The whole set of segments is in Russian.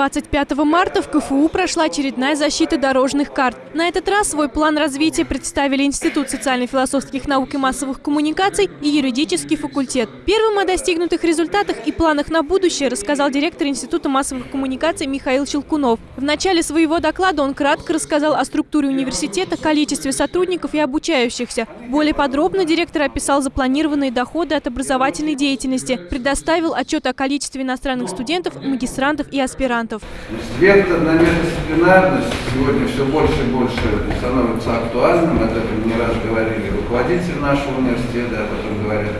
25 марта в КФУ прошла очередная защита дорожных карт. На этот раз свой план развития представили Институт социально-философских наук и массовых коммуникаций и юридический факультет. Первым о достигнутых результатах и планах на будущее рассказал директор Института массовых коммуникаций Михаил Щелкунов. В начале своего доклада он кратко рассказал о структуре университета, количестве сотрудников и обучающихся. Более подробно директор описал запланированные доходы от образовательной деятельности, предоставил отчет о количестве иностранных студентов, магистрантов и аспирантов. Взгляд на междисциплинарность сегодня все больше и больше становится актуальным. Об этом не раз говорили руководители нашего университета, об этом говорят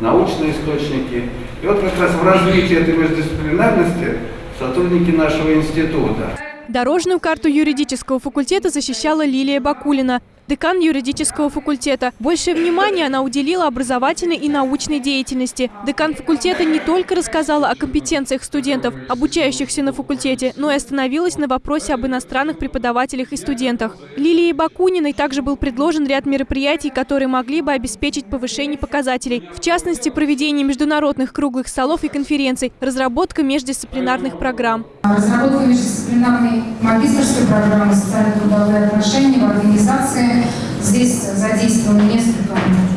научные источники. И вот как раз в развитии этой междисциплинарности сотрудники нашего института. Дорожную карту юридического факультета защищала Лилия Бакулина декан юридического факультета. Большее внимание она уделила образовательной и научной деятельности. Декан факультета не только рассказала о компетенциях студентов, обучающихся на факультете, но и остановилась на вопросе об иностранных преподавателях и студентах. Лилии Бакуниной также был предложен ряд мероприятий, которые могли бы обеспечить повышение показателей. В частности, проведение международных круглых столов и конференций, разработка междисциплинарных программ. Разработка междисциплинарной магистрской программы социально-трудовые отношения в организации Здесь задействовано несколько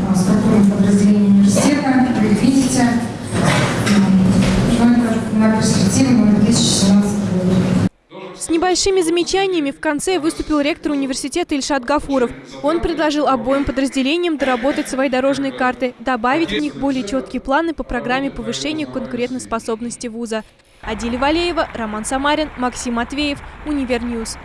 а, структурных подразделений университета. Вы их видите. Но это на перспективу 2017 года. С небольшими замечаниями в конце выступил ректор университета Ильшат Гафуров. Он предложил обоим подразделениям доработать свои дорожные карты, добавить в них более четкие планы по программе повышения конкурентоспособности вуза. Адиля Валеева, Роман Самарин, Максим Матвеев, Univer News.